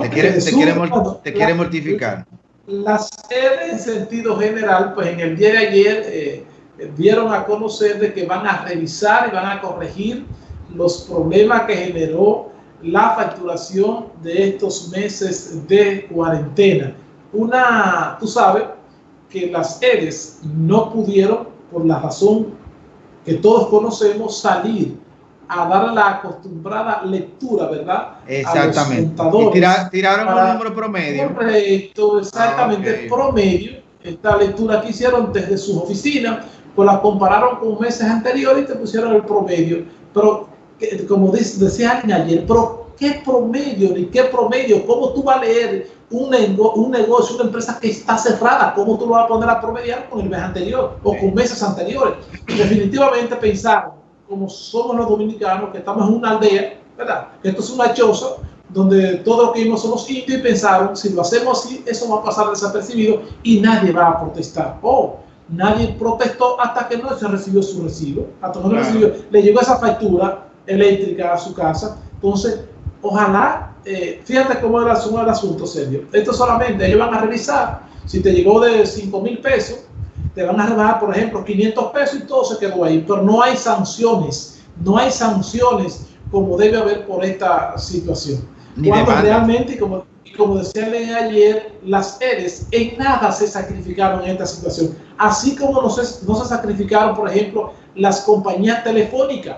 te quiere, te quiere, mortificar. Las sedes en sentido general, pues en el día de ayer eh, dieron a conocer de que van a revisar y van a corregir los problemas que generó la facturación de estos meses de cuarentena. Una, tú sabes que las EDES no pudieron, por la razón que todos conocemos, salir a dar la acostumbrada lectura, ¿verdad? Exactamente. tiraron un número promedio. Correcto, exactamente, ah, promedio. Esta lectura que hicieron desde sus oficinas, pues la compararon con meses anteriores y te pusieron el promedio. Pero, como decía alguien ayer, pero ¿qué promedio? ¿Ni qué promedio? ¿Cómo tú vas a leer un, un negocio, una empresa que está cerrada? ¿Cómo tú lo vas a poner a promediar con el mes anterior o con meses anteriores? Definitivamente pensaron como somos los dominicanos, que estamos en una aldea, ¿verdad? Que esto es una choza donde todos los que vimos somos indios y pensaron, si lo hacemos así, eso va a pasar desapercibido y nadie va a protestar. Oh, nadie protestó hasta que no se recibió su recibo, hasta que no recibió, le llegó esa factura eléctrica a su casa. Entonces, ojalá, eh, fíjate cómo era el asunto, serio. Esto solamente ellos van a revisar si te llegó de 5 mil pesos, te van a rebajar, por ejemplo, 500 pesos y todo se quedó ahí, pero no hay sanciones, no hay sanciones como debe haber por esta situación. Cuando realmente, y como, como decía ayer, las EDES en nada se sacrificaron en esta situación, así como no se, no se sacrificaron, por ejemplo, las compañías telefónicas,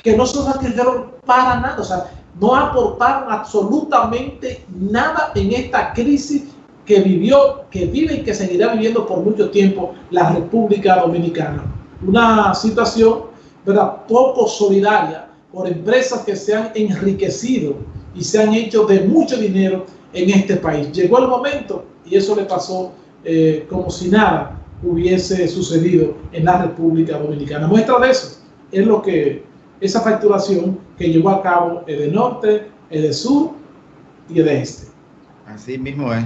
que no se sacrificaron para nada, o sea, no aportaron absolutamente nada en esta crisis que vivió, que vive y que seguirá viviendo por mucho tiempo la República Dominicana. Una situación ¿verdad? poco solidaria por empresas que se han enriquecido y se han hecho de mucho dinero en este país. Llegó el momento y eso le pasó eh, como si nada hubiese sucedido en la República Dominicana. Muestra de eso es lo que esa facturación que llevó a cabo el de norte, el de sur y el de este. Así mismo es.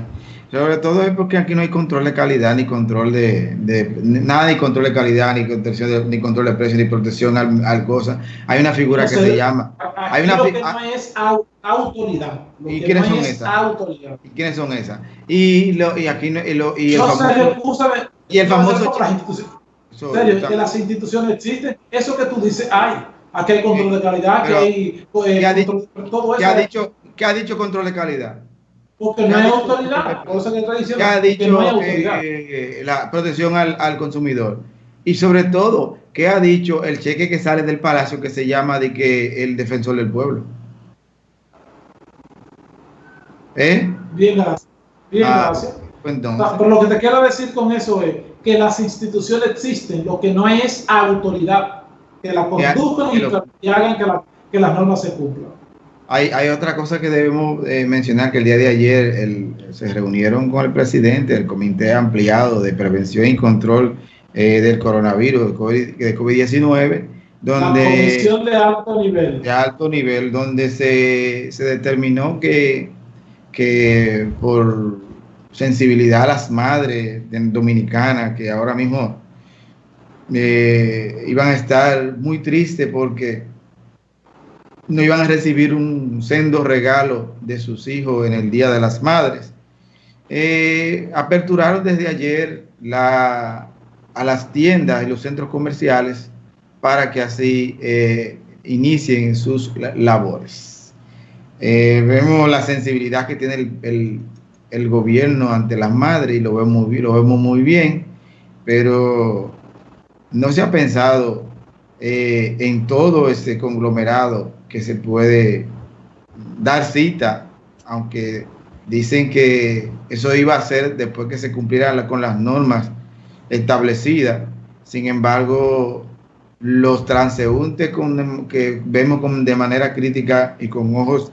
Sobre todo es porque aquí no hay control de calidad, ni control de, nada, ni control de calidad, ni, control ni control de precio, ni protección al, cosa. Hay una figura que se llama. Hay una, lo que no es autoridad. ¿Y quiénes son esas? Autoridad. ¿Y quiénes son esas? Y, lo, y aquí y, lo, y el famoso, y el famoso serio, que las instituciones existen. Eso que tú dices, hay. Aquí hay control de calidad, que hay. Pues, ¿qué ha todo eso. ha dicho, ¿Qué ha dicho control de calidad? Porque no hay autoridad. que ha dicho eh, la protección al, consumidor? Y sobre todo, ¿qué ha dicho el cheque que sale del palacio que se llama de que el defensor del pueblo? ¿Eh? Bien, gracias. Bien, ah, gracias. Pues pero lo que te quiero decir con eso es que las instituciones existen, lo que no hay es autoridad, que la conduzcan y, hagan que, que las normas se cumplan. Hay, otra cosa que debemos eh, mencionar, que el día de ayer se reunieron con el presidente del Comité Ampliado de Prevención y Control eh, del Coronavirus, de COVID-19, donde... La comisión de alto nivel. De alto nivel, donde se, determinó que, que por sensibilidad a las madres dominicanas, que ahora mismo eh, iban a estar muy tristes porque no iban a recibir un sendo regalo de sus hijos en el Día de las Madres. Eh, aperturaron desde ayer la, a las tiendas y los centros comerciales para que así eh, inicien sus labores. Eh, vemos la sensibilidad que tiene el, el, gobierno ante las madres y lo vemos, lo vemos muy bien, pero no se ha pensado en todo ese conglomerado que se puede dar cita, aunque dicen que eso iba a ser después que se cumpliera con las normas establecidas. Sin embargo, los transeúntes que vemos de manera crítica y con ojos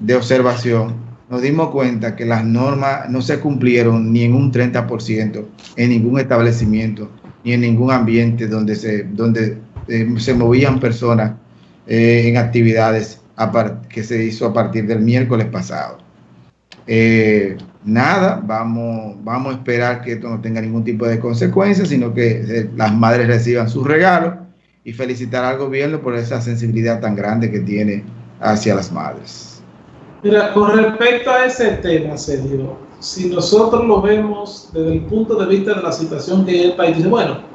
de observación, nos dimos cuenta que las normas no se cumplieron ni en un 30% en ningún establecimiento, ni en ningún ambiente donde se, donde, eh, se movían personas eh, en actividades que se hizo a partir del miércoles pasado. Eh, nada, vamos, vamos a esperar que esto no tenga ningún tipo de consecuencias, sino que eh, las madres reciban sus regalos y felicitar al gobierno por esa sensibilidad tan grande que tiene hacia las madres. Mira, con respecto a ese tema, Sergio, si nosotros lo vemos desde el punto de vista de la situación que el país dice, bueno,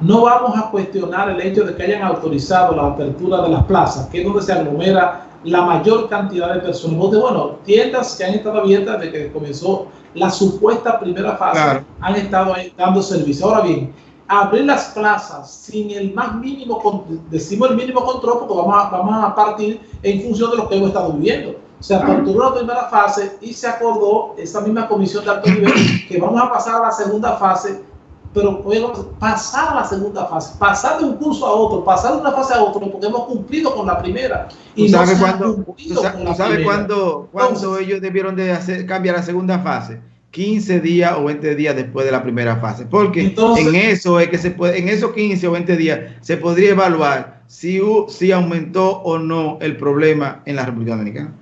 no vamos a cuestionar el hecho de que hayan autorizado la apertura de las plazas, que es donde se aglomera la mayor cantidad de personas. Bueno, tiendas que han estado abiertas desde que comenzó la supuesta primera fase han estado dando servicio. Ahora bien, abrir las plazas sin el más mínimo, decimos el mínimo control, porque vamos a, vamos a partir en función de lo que hemos estado viviendo. Se aperturó la primera fase y se acordó esa misma comisión de alto nivel que vamos a pasar a la segunda fase pero pasar a la segunda fase, pasar de un curso a otro, pasar de una fase a otra, porque hemos cumplido con la primera. Y no sabes cuándo, sabe cuándo, cuándo ellos debieron de hacer, cambiar la segunda fase? 15 días o 20 días después de la primera fase, porque en eso es que se puede, en esos 15 o 20 días se podría evaluar si, si aumentó o no el problema en la República Dominicana.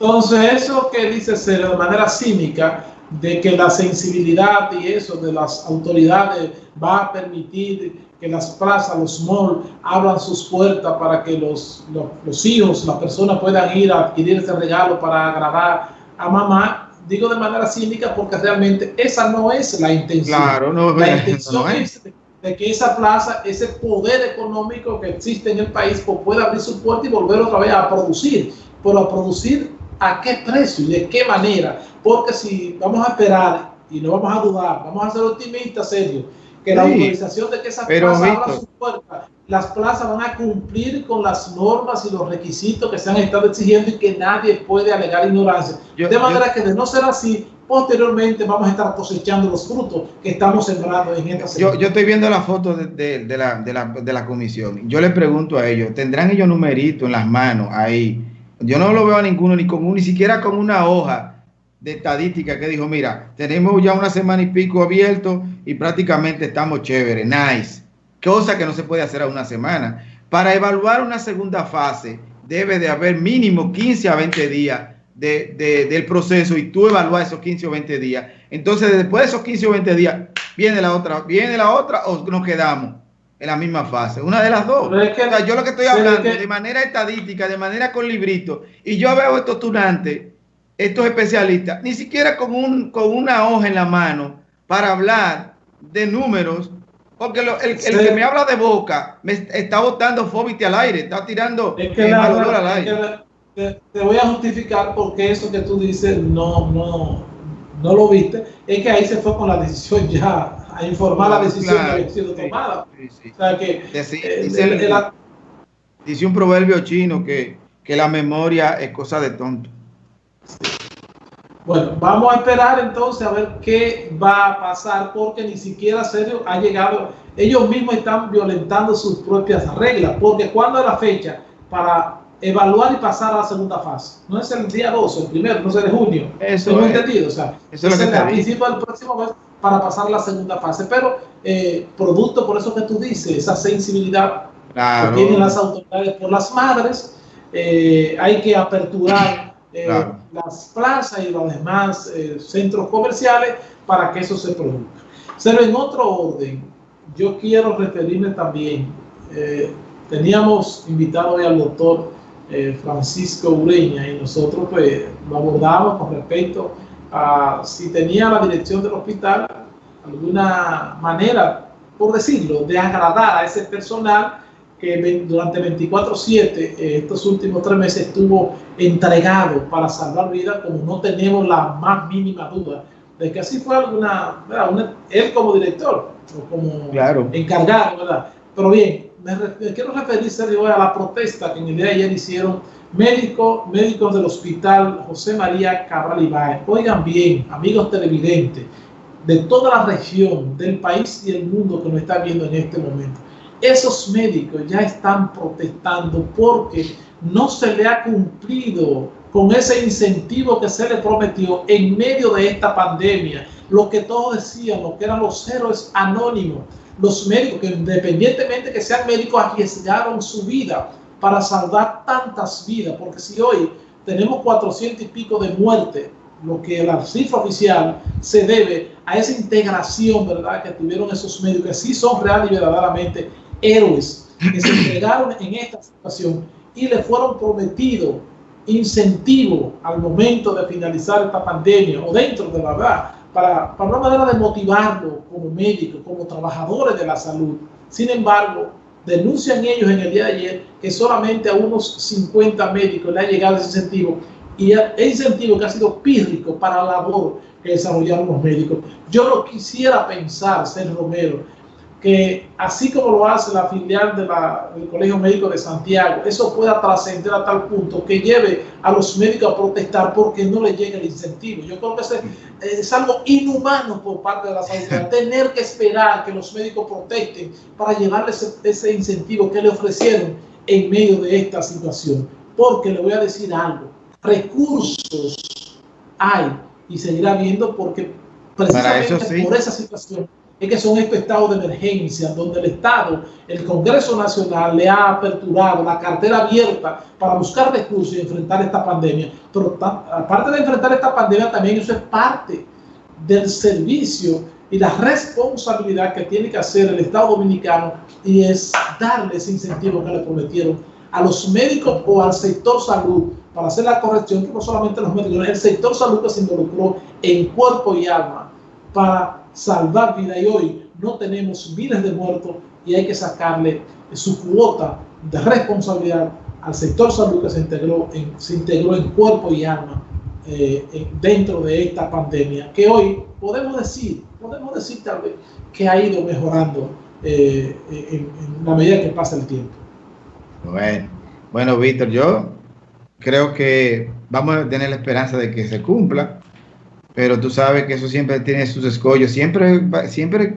Entonces, eso que dice Cero de manera cínica, de que la sensibilidad y eso de las autoridades va a permitir que las plazas, los malls, abran sus puertas para que los, los, hijos, las personas puedan ir a adquirir ese regalo para agradar a mamá, digo de manera cínica porque realmente esa no es la intención. Claro, no, la intención es, de que esa plaza, ese poder económico que existe en el país, pues pueda abrir su puerta y volver otra vez a producir, pero a producir a qué precio y de qué manera. Porque si vamos a esperar y no vamos a dudar, vamos a ser optimistas, serio, que la autorización de que esa plaza abra su puerta, las plazas van a cumplir con las normas y los requisitos que se han estado exigiendo y que nadie puede alegar ignorancia. de manera que de no ser así, posteriormente vamos a estar cosechando los frutos que estamos sembrando en esta yo, yo estoy viendo la foto de, de, la, de, la, de la comisión. Yo le pregunto a ellos, ¿tendrán ellos numeritos en las manos ahí? Yo no lo veo a ninguno, ni con ni siquiera con una hoja de estadística que dijo, mira, tenemos ya una semana y pico abierto y prácticamente estamos chéveres, nice. Cosa que no se puede hacer a una semana. Para evaluar una segunda fase debe de haber mínimo 15 a 20 días de, del proceso y tú evalúas esos 15 o 20 días. Entonces, después de esos 15 o 20 días, viene la otra, viene la otra o nos quedamos en la misma fase. Una de las dos. yo lo que estoy hablando de manera estadística, de manera con librito, y yo veo estos tunantes, estos especialistas, ni siquiera con, un, con una hoja en la mano para hablar de números, porque el, que me habla de boca me está botando fóbite al aire, está tirando es que al aire. te, voy a justificar porque eso que tú dices no, no, no lo viste, es que ahí se fue con la decisión ya a informar la decisión que había sido tomada. O sea que eh, dice, un proverbio chino que, que, la memoria es cosa de tonto. Bueno, vamos a esperar entonces a ver qué va a pasar porque ni siquiera serio ha llegado, ellos mismos están violentando sus propias reglas, porque cuando es la fecha para evaluar y pasar a la segunda fase. No es el día 12, el primero, no es el de junio. Eso es entendido. O sea, eso es, el principio del próximo mes para pasar a la segunda fase. Pero eh, producto por eso que tú dices, esa sensibilidad que tienen las autoridades por las madres, eh, hay que aperturar eh, las plazas y los demás centros comerciales para que eso se produzca. Pero en otro orden, yo quiero referirme también, teníamos invitado hoy al doctor Francisco Ureña y nosotros pues lo abordamos con respecto si tenía la dirección del hospital alguna manera, por decirlo, de agradar a ese personal que durante 24/7 eh, estos últimos tres meses estuvo entregado para salvar vidas, como no tenemos la más mínima duda de que así fue alguna, él como director o como encargado, ¿verdad? Pero bien, me, quiero referirse hoy a la protesta que en el día de ayer hicieron médicos, médicos del hospital José María Cabral Ibáez. Oigan bien, amigos televidentes, de toda la región, del país y el mundo que nos está viendo en este momento. Esos médicos ya están protestando porque no se le ha cumplido con ese incentivo que se le prometió en medio de esta pandemia. Lo que todos decían, lo que eran los héroes anónimos, los médicos que independientemente que sean médicos arriesgaron su vida para salvar tantas vidas, porque si hoy tenemos 400 y pico de muertes, lo que la cifra oficial se debe a esa integración, ¿verdad?, que tuvieron esos médicos, que sí son real y verdaderamente héroes, que se entregaron en esta situación y le fueron prometidos incentivo al momento de finalizar esta pandemia o dentro de la verdad, para, para una manera de motivarlo como médicos, como trabajadores de la salud. Sin embargo, denuncian ellos en el día de ayer que solamente a unos 50 médicos le ha llegado ese incentivo y el incentivo que ha sido pírrico para la labor que desarrollaron los médicos. Yo no quisiera pensar, Ser Romero, que así como lo hace la filial de del Colegio Médico de Santiago, eso pueda trascender a tal punto que lleve a los médicos a protestar porque no les llega el incentivo. Yo creo que es, es algo inhumano por parte de la salud, tener que esperar que los médicos protesten para llevarles ese, incentivo que le ofrecieron en medio de esta situación. Porque le voy a decir algo, recursos hay y seguirá viendo porque precisamente por esa situación es que son estos estados de emergencia donde el Estado, el Congreso Nacional le ha aperturado la cartera abierta para buscar recursos y enfrentar esta pandemia. Pero aparte de enfrentar esta pandemia, también eso es parte del servicio y la responsabilidad que tiene que hacer el Estado Dominicano y es darle ese incentivo que le prometieron a los médicos o al sector salud para hacer la corrección, que no solamente los médicos, el sector salud que se involucró en cuerpo y alma para salvar vida y hoy no tenemos miles de muertos y hay que sacarle su cuota de responsabilidad al sector salud que se integró en, se integró en cuerpo y alma eh, dentro de esta pandemia, que hoy podemos decir, podemos decir tal vez que ha ido mejorando eh, en, la medida que pasa el tiempo. Bueno, bueno, Víctor, yo creo que vamos a tener la esperanza de que se cumpla pero tú sabes que eso siempre tiene sus escollos, siempre, siempre